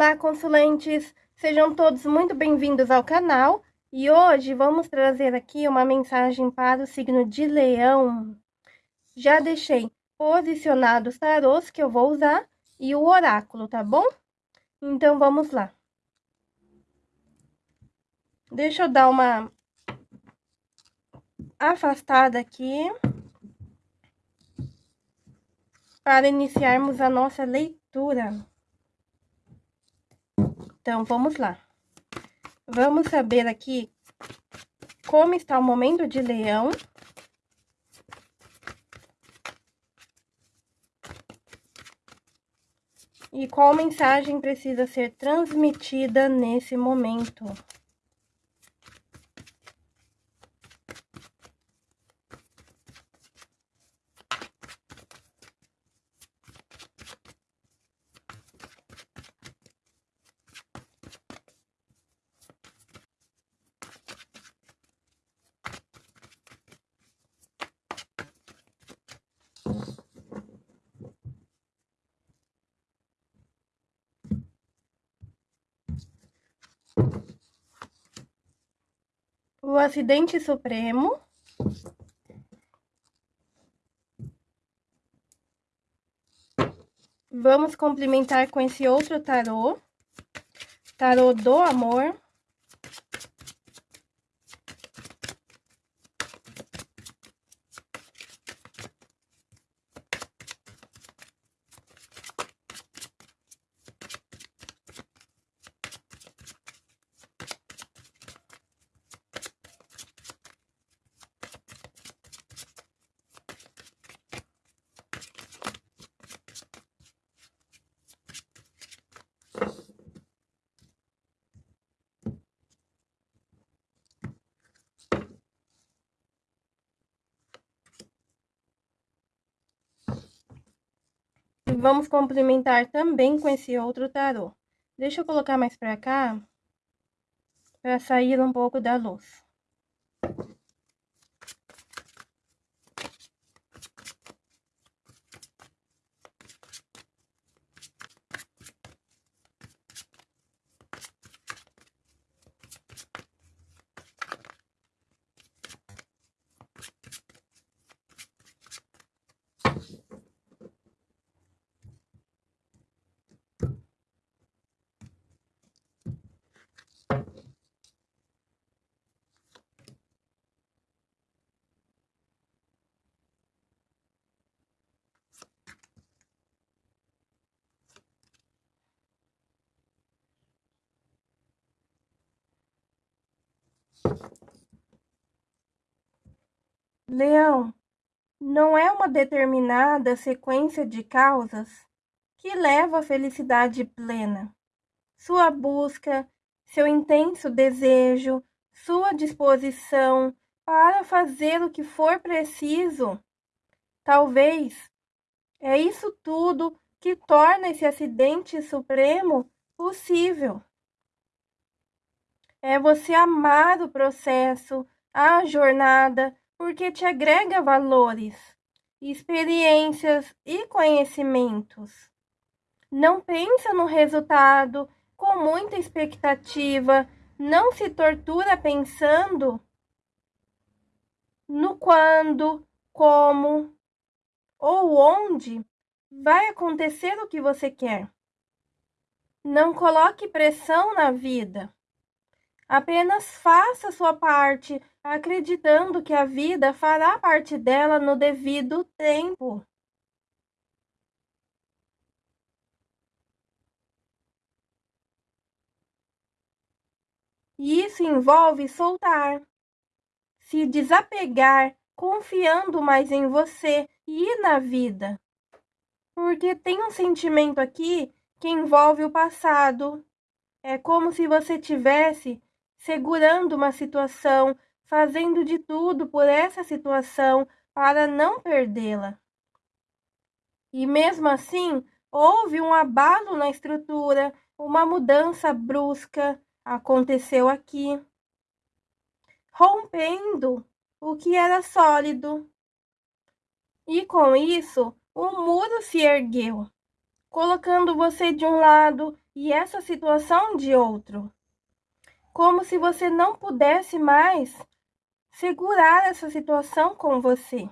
Olá, consulentes! Sejam todos muito bem-vindos ao canal. E hoje vamos trazer aqui uma mensagem para o signo de Leão. Já deixei posicionados os tarôs que eu vou usar e o oráculo, tá bom? Então, vamos lá. Deixa eu dar uma afastada aqui para iniciarmos a nossa leitura. Então, vamos lá. Vamos saber aqui como está o momento de leão. E qual mensagem precisa ser transmitida nesse momento. O acidente supremo. Vamos complementar com esse outro tarô, tarô do amor. Vamos complementar também com esse outro tarô. Deixa eu colocar mais pra cá, para sair um pouco da luz. Leão, não é uma determinada sequência de causas que leva à felicidade plena. Sua busca, seu intenso desejo, sua disposição para fazer o que for preciso. Talvez é isso tudo que torna esse acidente supremo possível é você amar o processo, a jornada, porque te agrega valores, experiências e conhecimentos. Não pensa no resultado com muita expectativa, não se tortura pensando no quando, como ou onde vai acontecer o que você quer. Não coloque pressão na vida. Apenas faça sua parte, acreditando que a vida fará parte dela no devido tempo. E isso envolve soltar, se desapegar, confiando mais em você e na vida. Porque tem um sentimento aqui que envolve o passado. É como se você tivesse segurando uma situação, fazendo de tudo por essa situação para não perdê-la. E mesmo assim, houve um abalo na estrutura, uma mudança brusca aconteceu aqui, rompendo o que era sólido. E com isso, o muro se ergueu, colocando você de um lado e essa situação de outro. Como se você não pudesse mais segurar essa situação com você.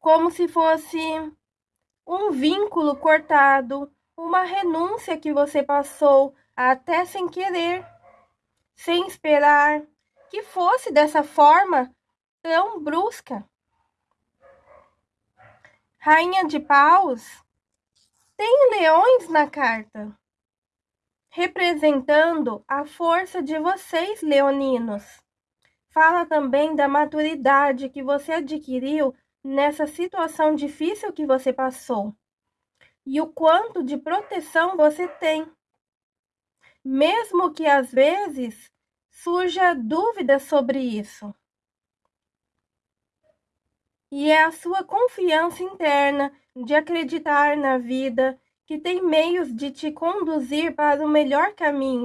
Como se fosse um vínculo cortado, uma renúncia que você passou até sem querer, sem esperar que fosse dessa forma tão brusca. Rainha de Paus tem leões na carta, representando a força de vocês, leoninos. Fala também da maturidade que você adquiriu nessa situação difícil que você passou e o quanto de proteção você tem. Mesmo que às vezes surja dúvida sobre isso. E é a sua confiança interna de acreditar na vida que tem meios de te conduzir para o melhor caminho.